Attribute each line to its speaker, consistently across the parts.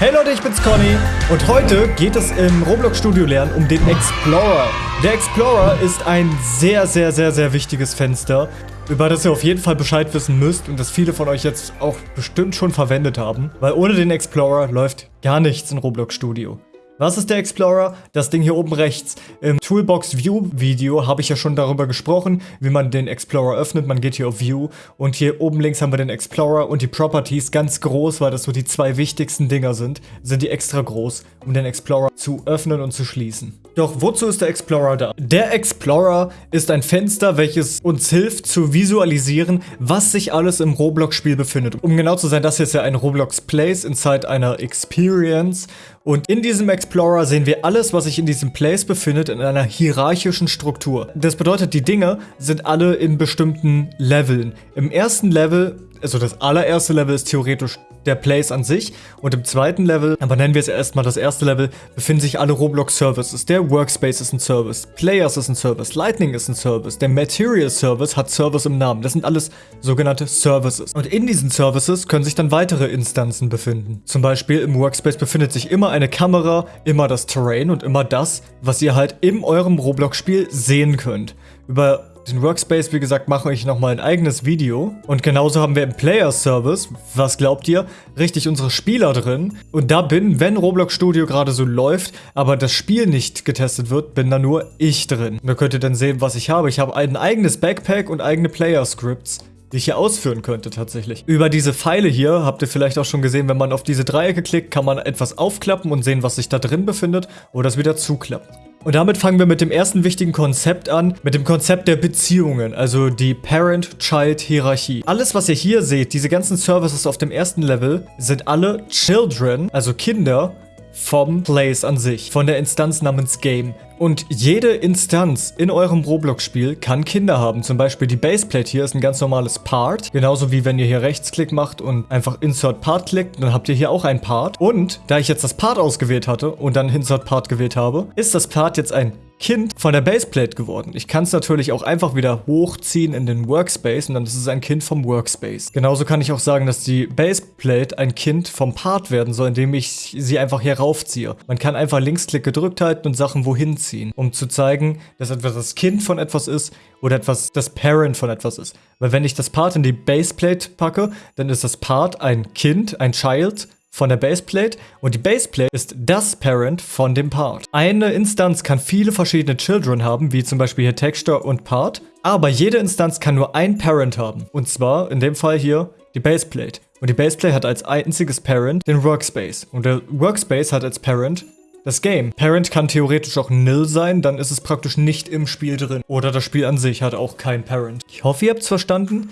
Speaker 1: Hey Leute, ich bin's Conny und heute geht es im Roblox Studio Lernen um den Explorer. Der Explorer ist ein sehr, sehr, sehr, sehr wichtiges Fenster, über das ihr auf jeden Fall Bescheid wissen müsst und das viele von euch jetzt auch bestimmt schon verwendet haben, weil ohne den Explorer läuft gar nichts in Roblox Studio. Was ist der Explorer? Das Ding hier oben rechts. Im Toolbox View Video habe ich ja schon darüber gesprochen, wie man den Explorer öffnet. Man geht hier auf View und hier oben links haben wir den Explorer und die Properties ganz groß, weil das so die zwei wichtigsten Dinger sind, sind die extra groß, um den Explorer zu öffnen und zu schließen. Doch wozu ist der Explorer da? Der Explorer ist ein Fenster, welches uns hilft zu visualisieren, was sich alles im Roblox-Spiel befindet. Um genau zu sein, das hier ist ja ein Roblox Place inside einer Experience und in diesem Explorer sehen wir alles, was sich in diesem Place befindet, in einer hierarchischen Struktur. Das bedeutet, die Dinge sind alle in bestimmten Leveln. Im ersten Level, also das allererste Level ist theoretisch der Place an sich. Und im zweiten Level, aber nennen wir es erstmal das erste Level, befinden sich alle Roblox Services. Der Workspace ist ein Service, Players ist ein Service, Lightning ist ein Service, der Material Service hat Service im Namen. Das sind alles sogenannte Services. Und in diesen Services können sich dann weitere Instanzen befinden. Zum Beispiel im Workspace befindet sich immer eine Kamera, immer das Terrain und immer das, was ihr halt in eurem Roblox-Spiel sehen könnt. Über den Workspace, wie gesagt, mache ich nochmal ein eigenes Video. Und genauso haben wir im Player Service, was glaubt ihr, richtig unsere Spieler drin. Und da bin, wenn Roblox Studio gerade so läuft, aber das Spiel nicht getestet wird, bin da nur ich drin. da könnt ihr dann sehen, was ich habe. Ich habe ein eigenes Backpack und eigene Player Scripts die ich hier ausführen könnte tatsächlich. Über diese Pfeile hier habt ihr vielleicht auch schon gesehen, wenn man auf diese Dreiecke klickt, kann man etwas aufklappen und sehen, was sich da drin befindet oder es wieder zuklappen. Und damit fangen wir mit dem ersten wichtigen Konzept an, mit dem Konzept der Beziehungen, also die Parent-Child-Hierarchie. Alles, was ihr hier seht, diese ganzen Services auf dem ersten Level, sind alle Children, also Kinder, vom Place an sich, von der Instanz namens Game. Und jede Instanz in eurem Roblox-Spiel kann Kinder haben. Zum Beispiel die Baseplate hier ist ein ganz normales Part. Genauso wie wenn ihr hier Rechtsklick macht und einfach Insert Part klickt, dann habt ihr hier auch ein Part. Und da ich jetzt das Part ausgewählt hatte und dann Insert Part gewählt habe, ist das Part jetzt ein Kind von der Baseplate geworden. Ich kann es natürlich auch einfach wieder hochziehen in den Workspace und dann ist es ein Kind vom Workspace. Genauso kann ich auch sagen, dass die Baseplate ein Kind vom Part werden soll, indem ich sie einfach hier raufziehe. Man kann einfach Linksklick gedrückt halten und Sachen wohin ziehen, um zu zeigen, dass etwas das Kind von etwas ist oder etwas das Parent von etwas ist. Weil wenn ich das Part in die Baseplate packe, dann ist das Part ein Kind, ein Child von der Baseplate und die Baseplate ist das Parent von dem Part. Eine Instanz kann viele verschiedene Children haben, wie zum Beispiel hier Texture und Part, aber jede Instanz kann nur ein Parent haben. Und zwar in dem Fall hier die Baseplate. Und die Baseplate hat als einziges Parent den Workspace. Und der Workspace hat als Parent das Game. Parent kann theoretisch auch nil sein, dann ist es praktisch nicht im Spiel drin. Oder das Spiel an sich hat auch kein Parent. Ich hoffe, ihr habt es verstanden.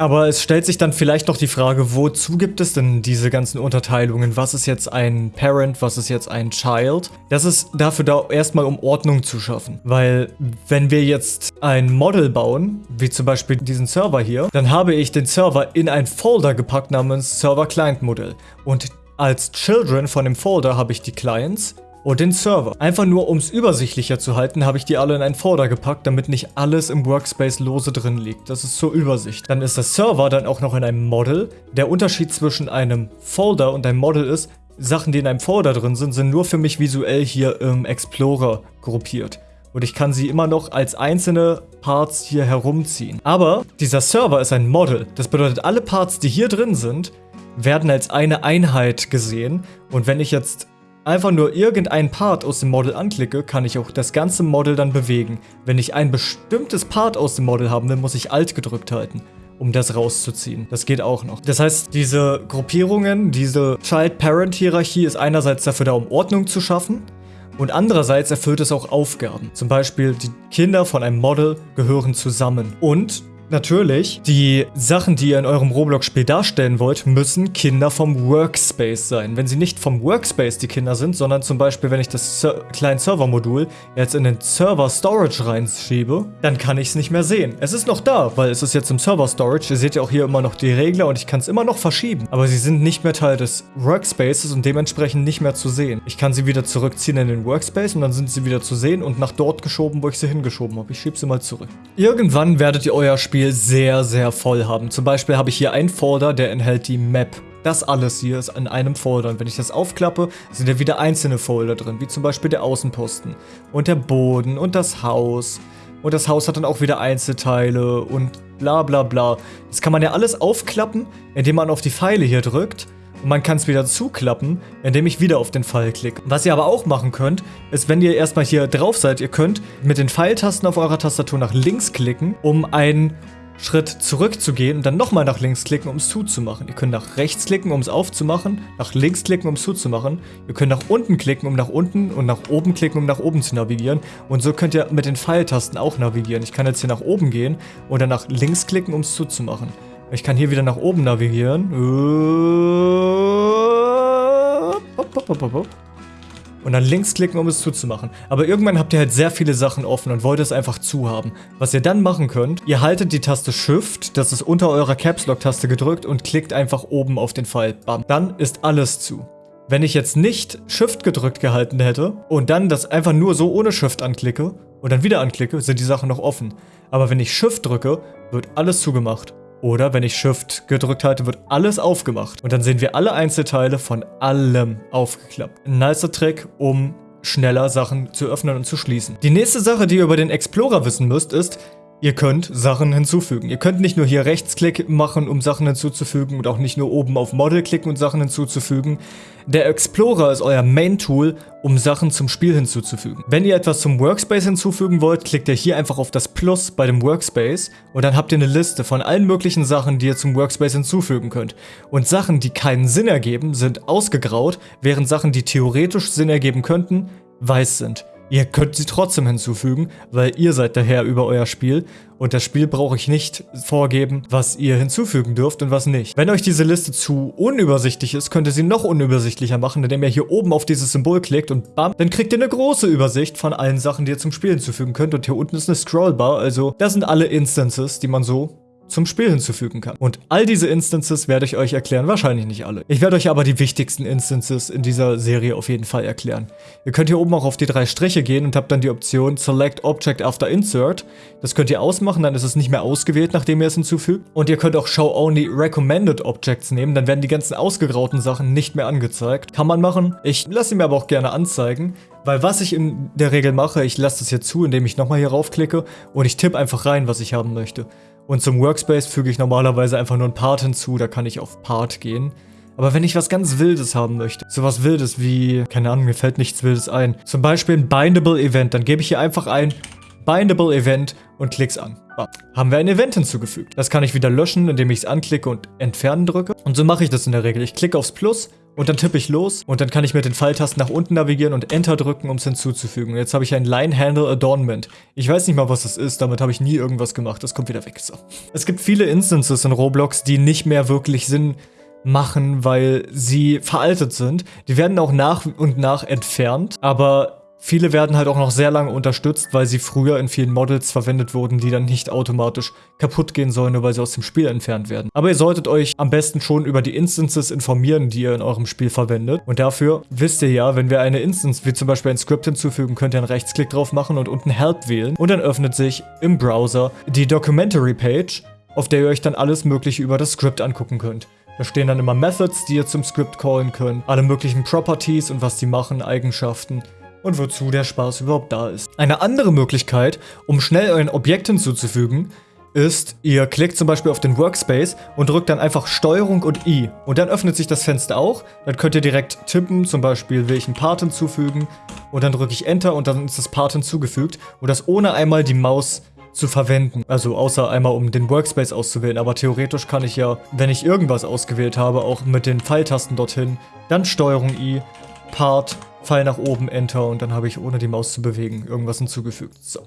Speaker 1: Aber es stellt sich dann vielleicht noch die Frage, wozu gibt es denn diese ganzen Unterteilungen? Was ist jetzt ein Parent, was ist jetzt ein Child? Das ist dafür da erstmal, um Ordnung zu schaffen. Weil wenn wir jetzt ein Model bauen, wie zum Beispiel diesen Server hier, dann habe ich den Server in ein Folder gepackt namens Server Client Model. Und als Children von dem Folder habe ich die Clients und den Server. Einfach nur, um es übersichtlicher zu halten, habe ich die alle in einen Folder gepackt, damit nicht alles im Workspace lose drin liegt. Das ist zur Übersicht. Dann ist der Server dann auch noch in einem Model. Der Unterschied zwischen einem Folder und einem Model ist, Sachen, die in einem Folder drin sind, sind nur für mich visuell hier im Explorer gruppiert. Und ich kann sie immer noch als einzelne Parts hier herumziehen. Aber dieser Server ist ein Model. Das bedeutet, alle Parts, die hier drin sind, werden als eine Einheit gesehen. Und wenn ich jetzt einfach nur irgendeinen Part aus dem Model anklicke, kann ich auch das ganze Model dann bewegen. Wenn ich ein bestimmtes Part aus dem Model haben will, muss ich Alt gedrückt halten um das rauszuziehen. Das geht auch noch. Das heißt, diese Gruppierungen, diese Child-Parent-Hierarchie ist einerseits dafür da, um Ordnung zu schaffen und andererseits erfüllt es auch Aufgaben. Zum Beispiel, die Kinder von einem Model gehören zusammen. Und Natürlich, die Sachen, die ihr in eurem Roblox-Spiel darstellen wollt, müssen Kinder vom Workspace sein. Wenn sie nicht vom Workspace die Kinder sind, sondern zum Beispiel, wenn ich das Ser kleine Server-Modul jetzt in den Server-Storage reinschiebe, dann kann ich es nicht mehr sehen. Es ist noch da, weil es ist jetzt im Server-Storage. Ihr seht ja auch hier immer noch die Regler und ich kann es immer noch verschieben. Aber sie sind nicht mehr Teil des Workspaces und dementsprechend nicht mehr zu sehen. Ich kann sie wieder zurückziehen in den Workspace und dann sind sie wieder zu sehen und nach dort geschoben, wo ich sie hingeschoben habe. Ich schiebe sie mal zurück. Irgendwann werdet ihr euer Spiel Spiel sehr, sehr voll haben. Zum Beispiel habe ich hier einen Folder, der enthält die Map. Das alles hier ist in einem Folder. Und wenn ich das aufklappe, sind ja wieder einzelne Folder drin, wie zum Beispiel der Außenposten und der Boden und das Haus. Und das Haus hat dann auch wieder Einzelteile und bla bla bla. Das kann man ja alles aufklappen, indem man auf die Pfeile hier drückt. Und man kann es wieder zuklappen, indem ich wieder auf den Pfeil klicke. Was ihr aber auch machen könnt, ist, wenn ihr erstmal hier drauf seid, ihr könnt mit den Pfeiltasten auf eurer Tastatur nach links klicken, um einen Schritt zurückzugehen und dann nochmal nach links klicken, um es zuzumachen. Ihr könnt nach rechts klicken, um es aufzumachen, nach links klicken, um es zuzumachen. Ihr könnt nach unten klicken, um nach unten und nach oben klicken, um nach oben zu navigieren. Und so könnt ihr mit den Pfeiltasten auch navigieren. Ich kann jetzt hier nach oben gehen dann nach links klicken, um es zuzumachen. Ich kann hier wieder nach oben navigieren. Und dann links klicken, um es zuzumachen. Aber irgendwann habt ihr halt sehr viele Sachen offen und wollt es einfach zu haben. Was ihr dann machen könnt, ihr haltet die Taste Shift, das ist unter eurer Caps Lock Taste gedrückt und klickt einfach oben auf den Pfeil. Bam. Dann ist alles zu. Wenn ich jetzt nicht Shift gedrückt gehalten hätte und dann das einfach nur so ohne Shift anklicke und dann wieder anklicke, sind die Sachen noch offen. Aber wenn ich Shift drücke, wird alles zugemacht. Oder wenn ich Shift gedrückt halte, wird alles aufgemacht. Und dann sehen wir alle Einzelteile von allem aufgeklappt. Ein nicer Trick, um schneller Sachen zu öffnen und zu schließen. Die nächste Sache, die ihr über den Explorer wissen müsst, ist, Ihr könnt Sachen hinzufügen. Ihr könnt nicht nur hier Rechtsklick machen, um Sachen hinzuzufügen und auch nicht nur oben auf Model klicken und Sachen hinzuzufügen. Der Explorer ist euer Main-Tool, um Sachen zum Spiel hinzuzufügen. Wenn ihr etwas zum Workspace hinzufügen wollt, klickt ihr hier einfach auf das Plus bei dem Workspace und dann habt ihr eine Liste von allen möglichen Sachen, die ihr zum Workspace hinzufügen könnt. Und Sachen, die keinen Sinn ergeben, sind ausgegraut, während Sachen, die theoretisch Sinn ergeben könnten, weiß sind. Ihr könnt sie trotzdem hinzufügen, weil ihr seid der Herr über euer Spiel. Und das Spiel brauche ich nicht vorgeben, was ihr hinzufügen dürft und was nicht. Wenn euch diese Liste zu unübersichtlich ist, könnt ihr sie noch unübersichtlicher machen, indem ihr hier oben auf dieses Symbol klickt und bam, dann kriegt ihr eine große Übersicht von allen Sachen, die ihr zum Spiel hinzufügen könnt. Und hier unten ist eine Scrollbar, also das sind alle Instances, die man so zum Spiel hinzufügen kann. Und all diese Instances werde ich euch erklären, wahrscheinlich nicht alle. Ich werde euch aber die wichtigsten Instances in dieser Serie auf jeden Fall erklären. Ihr könnt hier oben auch auf die drei Striche gehen und habt dann die Option Select Object After Insert. Das könnt ihr ausmachen, dann ist es nicht mehr ausgewählt, nachdem ihr es hinzufügt. Und ihr könnt auch Show Only Recommended Objects nehmen, dann werden die ganzen ausgegrauten Sachen nicht mehr angezeigt. Kann man machen. Ich lasse sie mir aber auch gerne anzeigen. Weil was ich in der Regel mache, ich lasse das hier zu, indem ich nochmal hier raufklicke und ich tippe einfach rein, was ich haben möchte. Und zum Workspace füge ich normalerweise einfach nur ein Part hinzu, da kann ich auf Part gehen. Aber wenn ich was ganz Wildes haben möchte, sowas Wildes wie, keine Ahnung, mir fällt nichts Wildes ein. Zum Beispiel ein Bindable Event, dann gebe ich hier einfach ein Bindable Event und klick's an. Ah, haben wir ein Event hinzugefügt. Das kann ich wieder löschen, indem ich es anklicke und entfernen drücke. Und so mache ich das in der Regel. Ich klicke aufs Plus und dann tippe ich los und dann kann ich mit den Pfeiltasten nach unten navigieren und Enter drücken, um es hinzuzufügen. Und jetzt habe ich ein Line Handle Adornment. Ich weiß nicht mal, was das ist, damit habe ich nie irgendwas gemacht. Das kommt wieder weg. So. Es gibt viele Instances in Roblox, die nicht mehr wirklich Sinn machen, weil sie veraltet sind. Die werden auch nach und nach entfernt, aber Viele werden halt auch noch sehr lange unterstützt, weil sie früher in vielen Models verwendet wurden, die dann nicht automatisch kaputt gehen sollen, nur weil sie aus dem Spiel entfernt werden. Aber ihr solltet euch am besten schon über die Instances informieren, die ihr in eurem Spiel verwendet. Und dafür wisst ihr ja, wenn wir eine Instance wie zum Beispiel ein Script hinzufügen, könnt ihr einen Rechtsklick drauf machen und unten Help wählen. Und dann öffnet sich im Browser die Documentary Page, auf der ihr euch dann alles mögliche über das Script angucken könnt. Da stehen dann immer Methods, die ihr zum Script callen könnt, alle möglichen Properties und was die machen, Eigenschaften und wozu der Spaß überhaupt da ist. Eine andere Möglichkeit, um schnell ein Objekt hinzuzufügen, ist, ihr klickt zum Beispiel auf den Workspace und drückt dann einfach STRG und I. Und dann öffnet sich das Fenster auch. Dann könnt ihr direkt tippen, zum Beispiel einen Part hinzufügen. Und dann drücke ich Enter und dann ist das Part hinzugefügt. Und das ohne einmal die Maus zu verwenden. Also außer einmal um den Workspace auszuwählen. Aber theoretisch kann ich ja, wenn ich irgendwas ausgewählt habe, auch mit den Pfeiltasten dorthin, dann STRG I, Part Pfeil nach oben, Enter und dann habe ich, ohne die Maus zu bewegen, irgendwas hinzugefügt. So.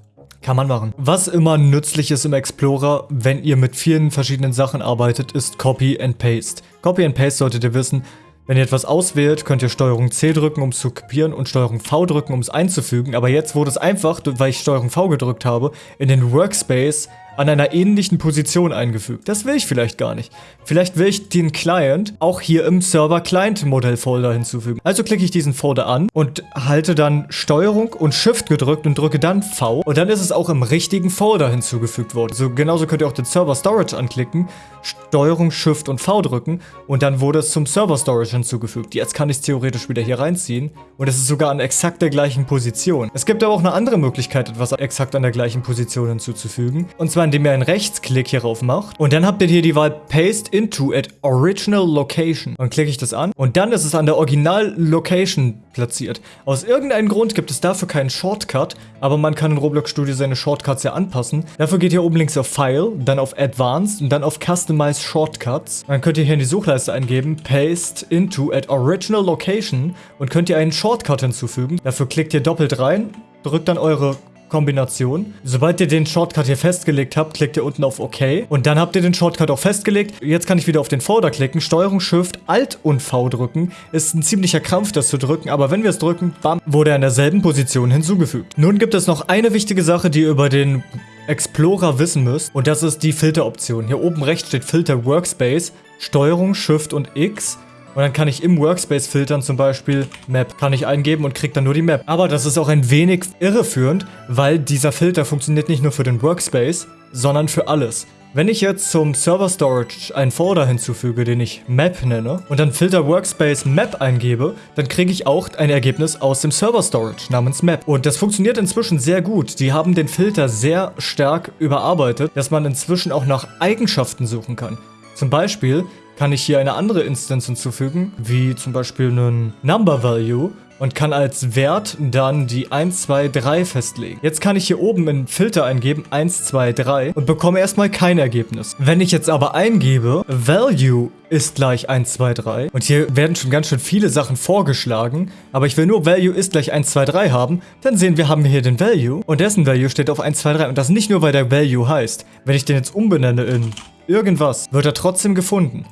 Speaker 1: Kann man machen. Was immer nützlich ist im Explorer, wenn ihr mit vielen verschiedenen Sachen arbeitet, ist Copy and Paste. Copy and Paste solltet ihr wissen, wenn ihr etwas auswählt, könnt ihr STRG C drücken, um es zu kopieren und STRG V drücken, um es einzufügen. Aber jetzt wurde es einfach, weil ich STRG V gedrückt habe, in den Workspace an einer ähnlichen Position eingefügt. Das will ich vielleicht gar nicht. Vielleicht will ich den Client auch hier im Server-Client-Modell-Folder hinzufügen. Also klicke ich diesen Folder an und halte dann Steuerung und Shift gedrückt und drücke dann V. Und dann ist es auch im richtigen Folder hinzugefügt worden. So genauso könnt ihr auch den Server Storage anklicken, Steuerung, Shift und V drücken und dann wurde es zum Server Storage hinzugefügt. Jetzt kann ich es theoretisch wieder hier reinziehen und es ist sogar an exakt der gleichen Position. Es gibt aber auch eine andere Möglichkeit, etwas exakt an der gleichen Position hinzuzufügen. Und zwar indem ihr einen Rechtsklick hierauf macht und dann habt ihr hier die Wahl Paste into at Original Location. Dann klicke ich das an und dann ist es an der Original Location platziert. Aus irgendeinem Grund gibt es dafür keinen Shortcut, aber man kann in Roblox Studio seine Shortcuts ja anpassen. Dafür geht ihr oben links auf File, dann auf Advanced und dann auf Customize Shortcuts. Dann könnt ihr hier in die Suchleiste eingeben, Paste into at Original Location und könnt ihr einen Shortcut hinzufügen. Dafür klickt ihr doppelt rein, drückt dann eure Kombination. Sobald ihr den Shortcut hier festgelegt habt, klickt ihr unten auf OK. Und dann habt ihr den Shortcut auch festgelegt. Jetzt kann ich wieder auf den Folder klicken, Steuerung, Shift, Alt und V drücken. Ist ein ziemlicher Krampf, das zu drücken, aber wenn wir es drücken, bam, wurde er in derselben Position hinzugefügt. Nun gibt es noch eine wichtige Sache, die ihr über den Explorer wissen müsst. Und das ist die Filteroption. Hier oben rechts steht Filter Workspace, Steuerung, Shift und X. Und dann kann ich im Workspace filtern, zum Beispiel Map. Kann ich eingeben und kriege dann nur die Map. Aber das ist auch ein wenig irreführend, weil dieser Filter funktioniert nicht nur für den Workspace, sondern für alles. Wenn ich jetzt zum Server Storage einen Folder hinzufüge, den ich Map nenne, und dann Filter Workspace Map eingebe, dann kriege ich auch ein Ergebnis aus dem Server Storage namens Map. Und das funktioniert inzwischen sehr gut. Die haben den Filter sehr stark überarbeitet, dass man inzwischen auch nach Eigenschaften suchen kann. Zum Beispiel kann ich hier eine andere Instance hinzufügen, wie zum Beispiel einen Number Value und kann als Wert dann die 1, 2, 3 festlegen. Jetzt kann ich hier oben in Filter eingeben 1, 2, 3 und bekomme erstmal kein Ergebnis. Wenn ich jetzt aber eingebe, Value ist gleich 1, 2, 3 und hier werden schon ganz schön viele Sachen vorgeschlagen, aber ich will nur Value ist gleich 1, 2, 3 haben, dann sehen wir, haben hier den Value und dessen Value steht auf 1, 2, 3 und das nicht nur, weil der Value heißt. Wenn ich den jetzt umbenenne in irgendwas, wird er trotzdem gefunden.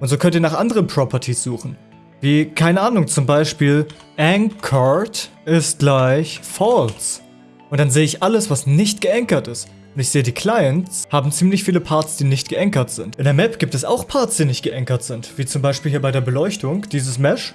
Speaker 1: Und so könnt ihr nach anderen Properties suchen. Wie, keine Ahnung, zum Beispiel Anchored ist gleich False. Und dann sehe ich alles, was nicht geankert ist. Und ich sehe, die Clients haben ziemlich viele Parts, die nicht geankert sind. In der Map gibt es auch Parts, die nicht geankert sind. Wie zum Beispiel hier bei der Beleuchtung. Dieses Mesh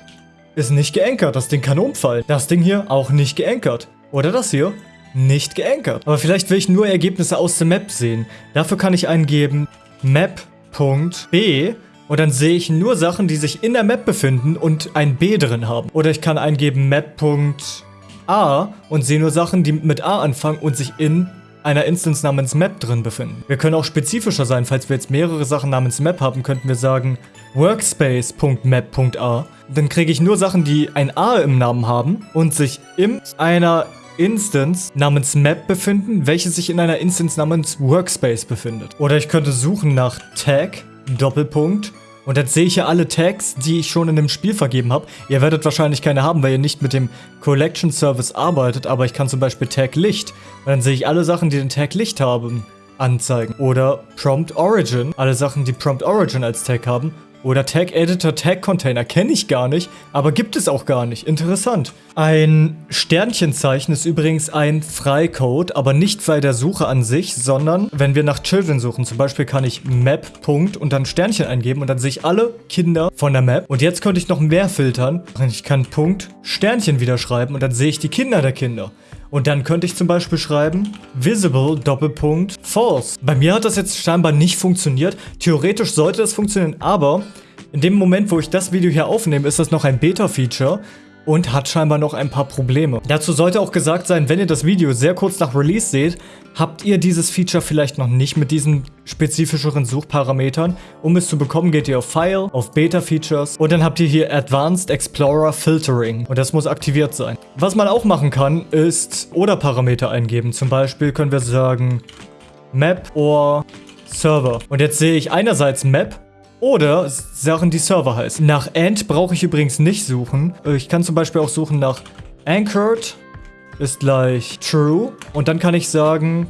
Speaker 1: ist nicht geankert. Das Ding kann umfallen. Das Ding hier auch nicht geankert. Oder das hier nicht geankert. Aber vielleicht will ich nur Ergebnisse aus der Map sehen. Dafür kann ich eingeben map.b und dann sehe ich nur Sachen, die sich in der Map befinden und ein B drin haben. Oder ich kann eingeben map.a und sehe nur Sachen, die mit A anfangen und sich in einer Instance namens Map drin befinden. Wir können auch spezifischer sein, falls wir jetzt mehrere Sachen namens Map haben, könnten wir sagen workspace.map.a. Dann kriege ich nur Sachen, die ein A im Namen haben und sich in einer Instance namens Map befinden, welche sich in einer Instance namens Workspace befindet. Oder ich könnte suchen nach Tag, Doppelpunkt, und dann sehe ich ja alle Tags, die ich schon in dem Spiel vergeben habe. Ihr werdet wahrscheinlich keine haben, weil ihr nicht mit dem Collection Service arbeitet, aber ich kann zum Beispiel Tag Licht. Und dann sehe ich alle Sachen, die den Tag Licht haben, anzeigen. Oder Prompt Origin, alle Sachen, die Prompt Origin als Tag haben. Oder Tag Editor Tag Container kenne ich gar nicht, aber gibt es auch gar nicht. Interessant. Ein Sternchenzeichen ist übrigens ein Freicode, aber nicht bei der Suche an sich, sondern wenn wir nach Children suchen. Zum Beispiel kann ich Map Punkt und dann Sternchen eingeben und dann sehe ich alle Kinder von der Map. Und jetzt könnte ich noch mehr filtern. Ich kann Punkt Sternchen wieder schreiben und dann sehe ich die Kinder der Kinder. Und dann könnte ich zum Beispiel schreiben, visible Doppelpunkt false. Bei mir hat das jetzt scheinbar nicht funktioniert. Theoretisch sollte das funktionieren, aber in dem Moment, wo ich das Video hier aufnehme, ist das noch ein Beta-Feature und hat scheinbar noch ein paar Probleme. Dazu sollte auch gesagt sein, wenn ihr das Video sehr kurz nach Release seht, habt ihr dieses Feature vielleicht noch nicht mit diesen spezifischeren Suchparametern. Um es zu bekommen, geht ihr auf File, auf Beta Features und dann habt ihr hier Advanced Explorer Filtering und das muss aktiviert sein. Was man auch machen kann, ist Oder-Parameter eingeben. Zum Beispiel können wir sagen Map or Server. Und jetzt sehe ich einerseits Map oder Sachen, die Server heißen. Nach Ant brauche ich übrigens nicht suchen. Ich kann zum Beispiel auch suchen nach Anchored ist gleich True. Und dann kann ich sagen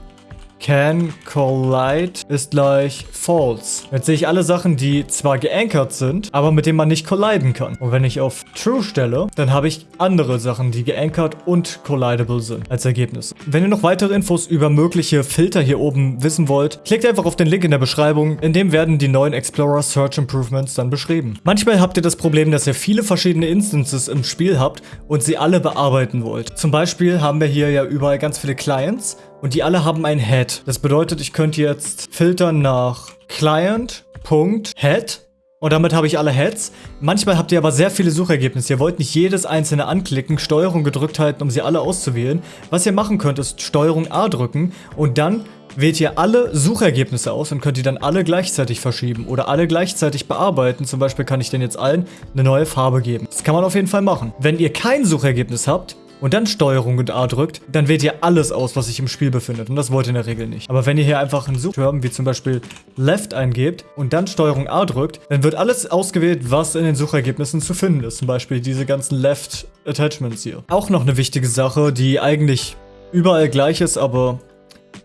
Speaker 1: can collide ist gleich false. Jetzt sehe ich alle Sachen, die zwar geankert sind, aber mit denen man nicht colliden kann. Und wenn ich auf true stelle, dann habe ich andere Sachen, die geankert und collidable sind als Ergebnis. Wenn ihr noch weitere Infos über mögliche Filter hier oben wissen wollt, klickt einfach auf den Link in der Beschreibung, in dem werden die neuen Explorer Search Improvements dann beschrieben. Manchmal habt ihr das Problem, dass ihr viele verschiedene Instances im Spiel habt und sie alle bearbeiten wollt. Zum Beispiel haben wir hier ja überall ganz viele Clients und die alle haben ein Head. Das bedeutet, ich könnte jetzt filtern nach Client.head und damit habe ich alle Heads. Manchmal habt ihr aber sehr viele Suchergebnisse. Ihr wollt nicht jedes einzelne anklicken, Steuerung gedrückt halten, um sie alle auszuwählen. Was ihr machen könnt, ist Steuerung A drücken und dann wählt ihr alle Suchergebnisse aus und könnt die dann alle gleichzeitig verschieben oder alle gleichzeitig bearbeiten. Zum Beispiel kann ich den jetzt allen eine neue Farbe geben. Das kann man auf jeden Fall machen. Wenn ihr kein Suchergebnis habt, und dann Steuerung und A drückt, dann wählt ihr alles aus, was sich im Spiel befindet. Und das wollt ihr in der Regel nicht. Aber wenn ihr hier einfach einen Suchterm, wie zum Beispiel Left eingebt und dann Steuerung A drückt, dann wird alles ausgewählt, was in den Suchergebnissen zu finden ist. Zum Beispiel diese ganzen Left Attachments hier. Auch noch eine wichtige Sache, die eigentlich überall gleich ist, aber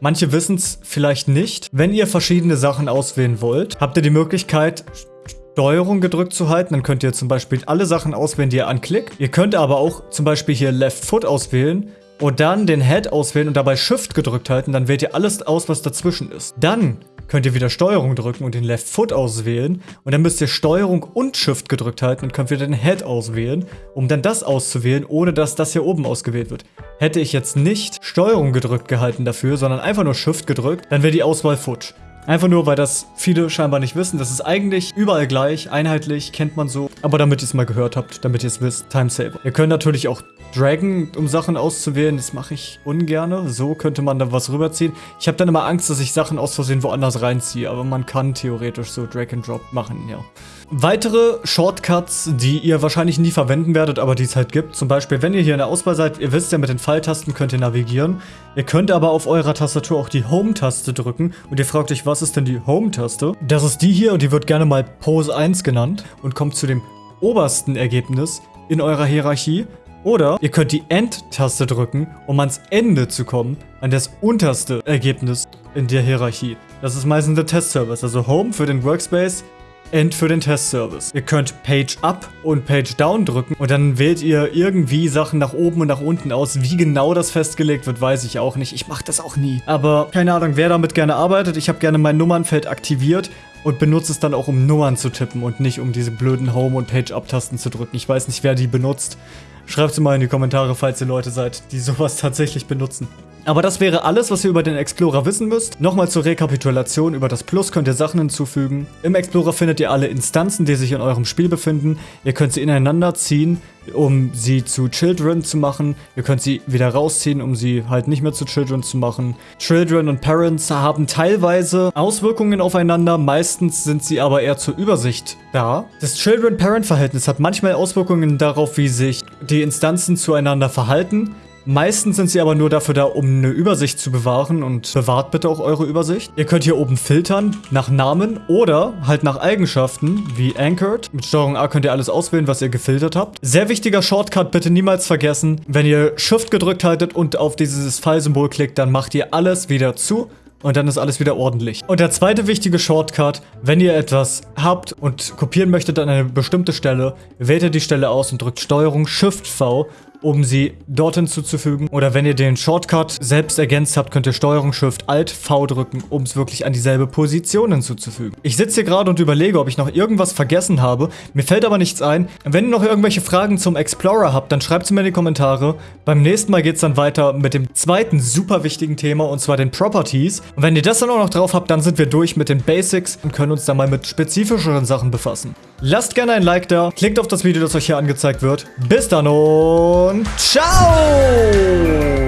Speaker 1: Manche wissen es vielleicht nicht. Wenn ihr verschiedene Sachen auswählen wollt, habt ihr die Möglichkeit, Steuerung gedrückt zu halten. Dann könnt ihr zum Beispiel alle Sachen auswählen, die ihr anklickt. Ihr könnt aber auch zum Beispiel hier Left Foot auswählen und dann den Head auswählen und dabei Shift gedrückt halten. Dann wählt ihr alles aus, was dazwischen ist. Dann könnt ihr wieder Steuerung drücken und den Left Foot auswählen. Und dann müsst ihr Steuerung und Shift gedrückt halten und könnt wieder den Head auswählen, um dann das auszuwählen, ohne dass das hier oben ausgewählt wird. Hätte ich jetzt nicht Steuerung gedrückt gehalten dafür, sondern einfach nur Shift gedrückt, dann wäre die Auswahl futsch. Einfach nur, weil das viele scheinbar nicht wissen. Das ist eigentlich überall gleich, einheitlich, kennt man so. Aber damit ihr es mal gehört habt, damit ihr es wisst, Timesaver. Ihr könnt natürlich auch Dragon, um Sachen auszuwählen. Das mache ich ungerne. So könnte man da was rüberziehen. Ich habe dann immer Angst, dass ich Sachen aus Versehen woanders reinziehe. Aber man kann theoretisch so Drag and Drop machen, ja. Weitere Shortcuts, die ihr wahrscheinlich nie verwenden werdet, aber die es halt gibt. Zum Beispiel, wenn ihr hier in der Auswahl seid, ihr wisst ja, mit den Pfeiltasten könnt ihr navigieren. Ihr könnt aber auf eurer Tastatur auch die Home-Taste drücken. Und ihr fragt euch, was ist denn die Home-Taste? Das ist die hier und die wird gerne mal Pose 1 genannt und kommt zu dem obersten Ergebnis in eurer Hierarchie. Oder ihr könnt die End-Taste drücken, um ans Ende zu kommen, an das unterste Ergebnis in der Hierarchie. Das ist meistens der Test-Service, also Home für den Workspace, End für den Testservice. Ihr könnt Page Up und Page Down drücken und dann wählt ihr irgendwie Sachen nach oben und nach unten aus. Wie genau das festgelegt wird, weiß ich auch nicht. Ich mache das auch nie. Aber keine Ahnung, wer damit gerne arbeitet. Ich habe gerne mein Nummernfeld aktiviert und benutze es dann auch, um Nummern zu tippen und nicht um diese blöden Home- und Page-Up-Tasten zu drücken. Ich weiß nicht, wer die benutzt. Schreibt es mal in die Kommentare, falls ihr Leute seid, die sowas tatsächlich benutzen. Aber das wäre alles, was ihr über den Explorer wissen müsst. Nochmal zur Rekapitulation. Über das Plus könnt ihr Sachen hinzufügen. Im Explorer findet ihr alle Instanzen, die sich in eurem Spiel befinden. Ihr könnt sie ineinander ziehen, um sie zu Children zu machen. Ihr könnt sie wieder rausziehen, um sie halt nicht mehr zu Children zu machen. Children und Parents haben teilweise Auswirkungen aufeinander. Meistens sind sie aber eher zur Übersicht da. Das Children-Parent-Verhältnis hat manchmal Auswirkungen darauf, wie sich die Instanzen zueinander verhalten. Meistens sind sie aber nur dafür da, um eine Übersicht zu bewahren und bewahrt bitte auch eure Übersicht. Ihr könnt hier oben filtern nach Namen oder halt nach Eigenschaften wie Anchored. Mit Steuerung A könnt ihr alles auswählen, was ihr gefiltert habt. Sehr wichtiger Shortcut, bitte niemals vergessen. Wenn ihr Shift gedrückt haltet und auf dieses Pfeilsymbol klickt, dann macht ihr alles wieder zu und dann ist alles wieder ordentlich. Und der zweite wichtige Shortcut, wenn ihr etwas habt und kopieren möchtet an eine bestimmte Stelle, wählt ihr die Stelle aus und drückt Steuerung Shift V um sie dort hinzuzufügen. Oder wenn ihr den Shortcut selbst ergänzt habt, könnt ihr Steuerung Shift Alt V drücken, um es wirklich an dieselbe Position hinzuzufügen. Ich sitze hier gerade und überlege, ob ich noch irgendwas vergessen habe. Mir fällt aber nichts ein. Wenn ihr noch irgendwelche Fragen zum Explorer habt, dann schreibt sie mir in die Kommentare. Beim nächsten Mal geht es dann weiter mit dem zweiten super wichtigen Thema und zwar den Properties. Und wenn ihr das dann auch noch drauf habt, dann sind wir durch mit den Basics und können uns dann mal mit spezifischeren Sachen befassen. Lasst gerne ein Like da, klickt auf das Video, das euch hier angezeigt wird. Bis dann und ciao!